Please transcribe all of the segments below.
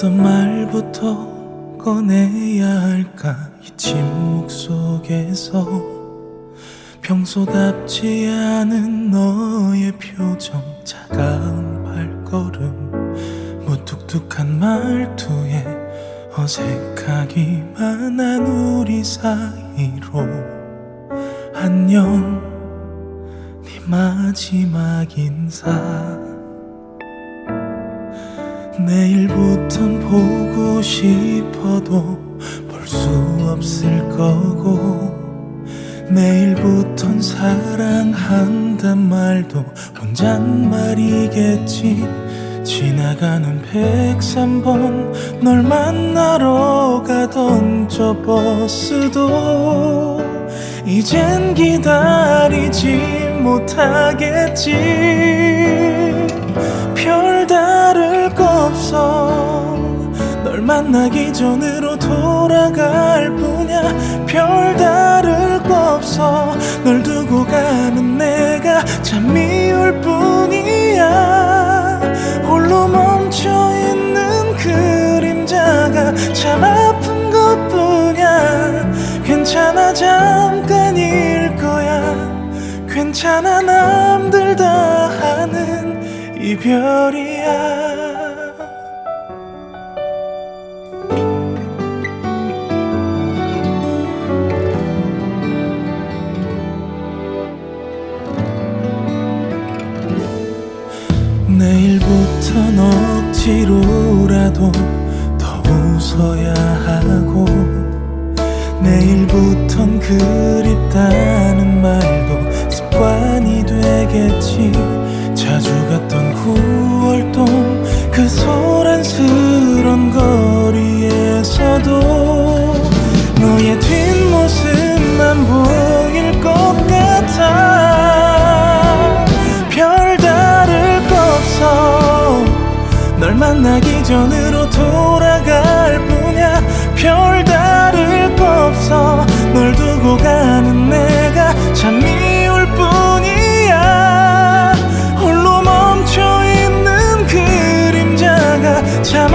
어떤 말부터 꺼내야 할까? 이 침묵 속에서 평소답지 않은 너의 표정 차가운 발걸음 무뚝뚝한 말투에 어색하기만 한 우리 사이로 안녕 네 마지막 인사 내일부턴 보고 싶어도 볼 수 없을 거고 내일부턴 사랑한단 말도 혼잣말이겠지. 지나가는 103번 널 만나러 가던 저 버스도 이젠 기다리지 못하겠지. 별다를 거 없어. 널 만나기 전으로 돌아갈 뿐이야. 별다를 거 없어. 널 두고 가는 내가 참 미울 뿐이야. 홀로 멈춰있는 그림자가 참 아픈 것뿐이야. 괜찮아 잠깐일 거야. 괜찮아 남들 다 하는 이별이야 내일부턴 억지로라도 더 웃어야 하고 내일부턴 그립다는 말도 습관이 되겠지. 자주 갔던 9 널 만나기 전으로 돌아갈 뿐이야. 별다를 거 없어. 널 두고 가는 내가 참 미울 뿐이야. 홀로 멈춰있는 그림자가 참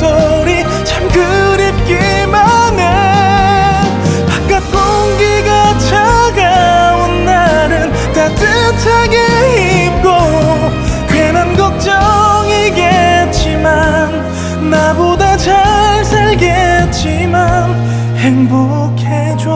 목소리 참 그립기만 해. 바깥 공기가 차가운 날은 따뜻하게 입고 괜한 걱정이겠지만 나보다 잘 살겠지만 행복해져